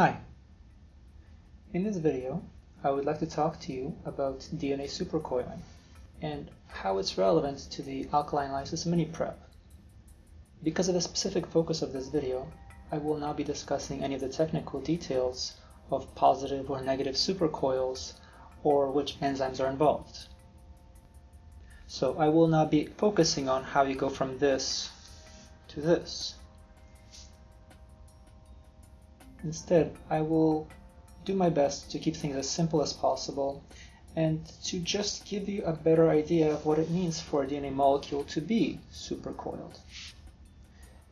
Hi. In this video, I would like to talk to you about DNA supercoiling and how it's relevant to the alkaline lysis mini prep. Because of the specific focus of this video, I will not be discussing any of the technical details of positive or negative supercoils or which enzymes are involved. So I will not be focusing on how you go from this to this. Instead, I will do my best to keep things as simple as possible and to just give you a better idea of what it means for a DNA molecule to be supercoiled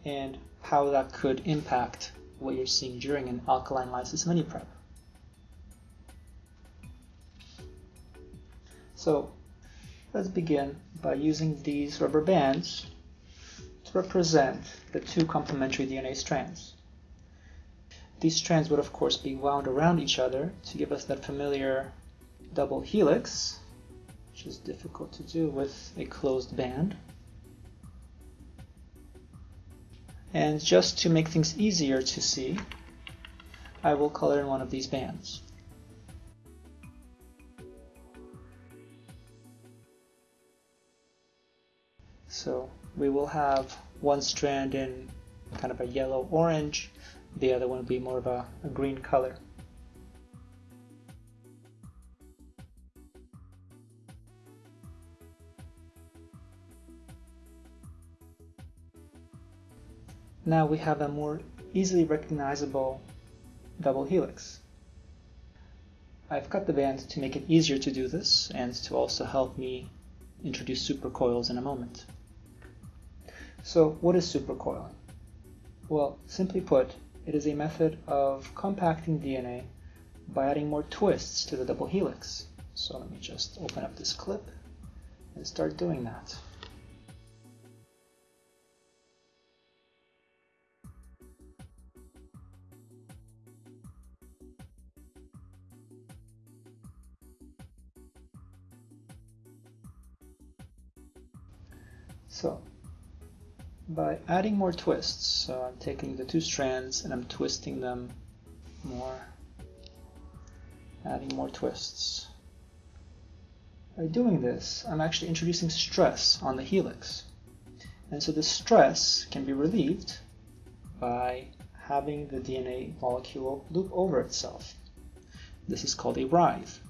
and how that could impact what you're seeing during an alkaline lysis mini prep. So let's begin by using these rubber bands to represent the two complementary DNA strands. These strands would of course be wound around each other to give us that familiar double helix, which is difficult to do with a closed band. And just to make things easier to see, I will color in one of these bands. So we will have one strand in kind of a yellow-orange the other one will be more of a, a green color. Now we have a more easily recognizable double helix. I've cut the band to make it easier to do this and to also help me introduce supercoils in a moment. So what is supercoiling? Well, simply put, it is a method of compacting DNA by adding more twists to the double helix. So let me just open up this clip and start doing that. So by adding more twists. So I'm taking the two strands and I'm twisting them more, adding more twists. By doing this, I'm actually introducing stress on the helix. And so the stress can be relieved by having the DNA molecule loop over itself. This is called a writhe.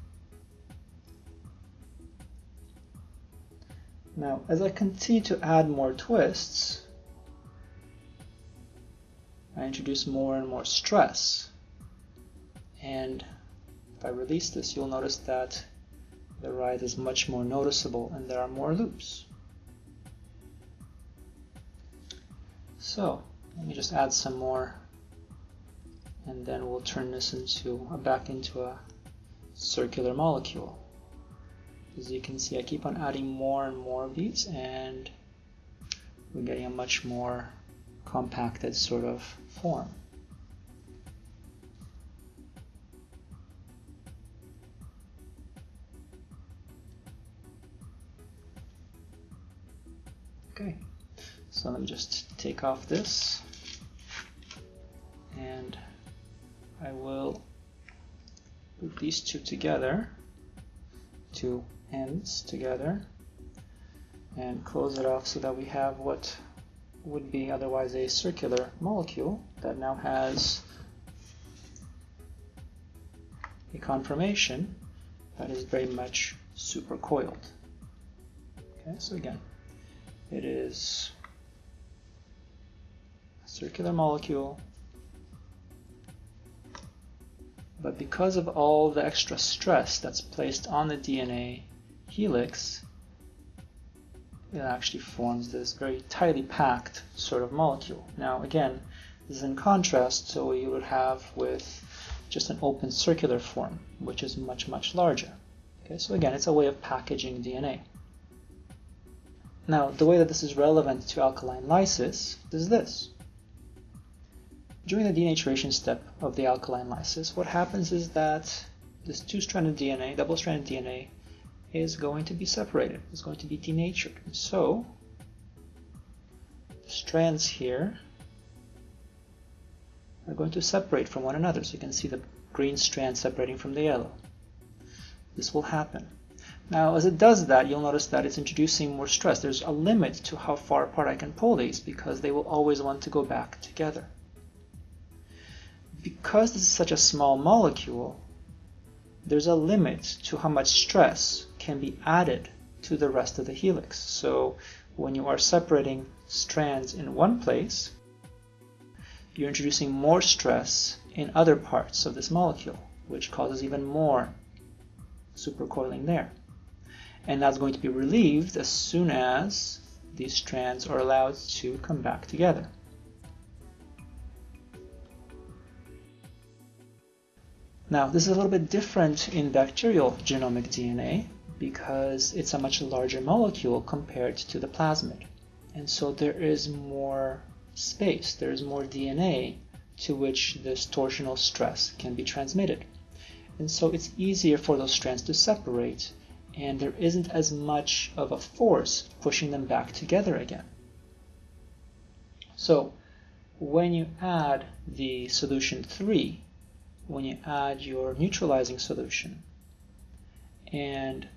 Now, as I continue to add more twists, I introduce more and more stress. And if I release this, you'll notice that the writhe is much more noticeable and there are more loops. So let me just add some more and then we'll turn this into back into a circular molecule. As you can see, I keep on adding more and more of these and we're getting a much more compacted sort of form. Okay, so let me just take off this and I will put these two together, two ends together and close it off so that we have what would be otherwise a circular molecule that now has a conformation that is very much supercoiled. Okay, so again, it is a circular molecule, but because of all the extra stress that's placed on the DNA helix, it actually forms this very tightly packed sort of molecule. Now again, this is in contrast to what you would have with just an open circular form, which is much, much larger. Okay, so again, it's a way of packaging DNA. Now, the way that this is relevant to alkaline lysis is this. During the denaturation step of the alkaline lysis, what happens is that this two-stranded DNA, double-stranded DNA, is going to be separated, is going to be denatured. So the strands here are going to separate from one another. So you can see the green strand separating from the yellow. This will happen. Now, as it does that, you'll notice that it's introducing more stress. There's a limit to how far apart I can pull these because they will always want to go back together. Because this is such a small molecule, there's a limit to how much stress can be added to the rest of the helix. So when you are separating strands in one place, you're introducing more stress in other parts of this molecule, which causes even more supercoiling there. And that's going to be relieved as soon as these strands are allowed to come back together. Now, this is a little bit different in bacterial genomic DNA because it's a much larger molecule compared to the plasmid. And so there is more space, there is more DNA to which this torsional stress can be transmitted. And so it's easier for those strands to separate and there isn't as much of a force pushing them back together again. So when you add the solution 3, when you add your neutralizing solution, and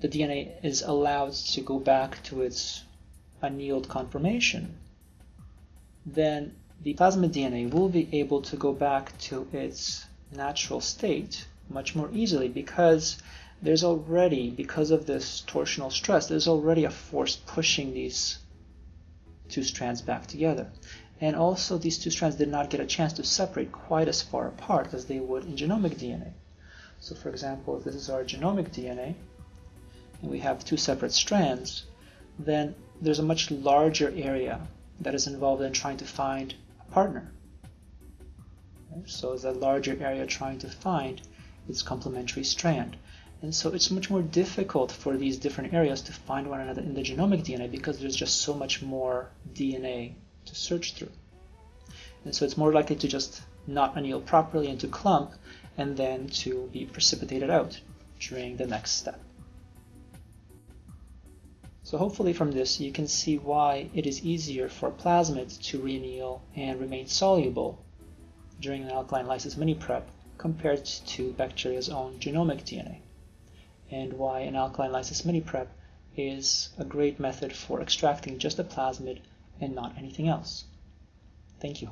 the DNA is allowed to go back to its annealed conformation, then the plasmid DNA will be able to go back to its natural state much more easily because there's already, because of this torsional stress, there's already a force pushing these two strands back together. And also these two strands did not get a chance to separate quite as far apart as they would in genomic DNA. So for example, if this is our genomic DNA, and we have two separate strands, then there's a much larger area that is involved in trying to find a partner. So it's a larger area trying to find its complementary strand. And so it's much more difficult for these different areas to find one another in the genomic DNA because there's just so much more DNA to search through. And so it's more likely to just not anneal properly and to clump and then to be precipitated out during the next step. So hopefully from this you can see why it is easier for plasmids to reanneal and remain soluble during an alkaline lysis mini prep compared to bacteria's own genomic DNA, and why an alkaline lysis mini prep is a great method for extracting just the plasmid and not anything else. Thank you.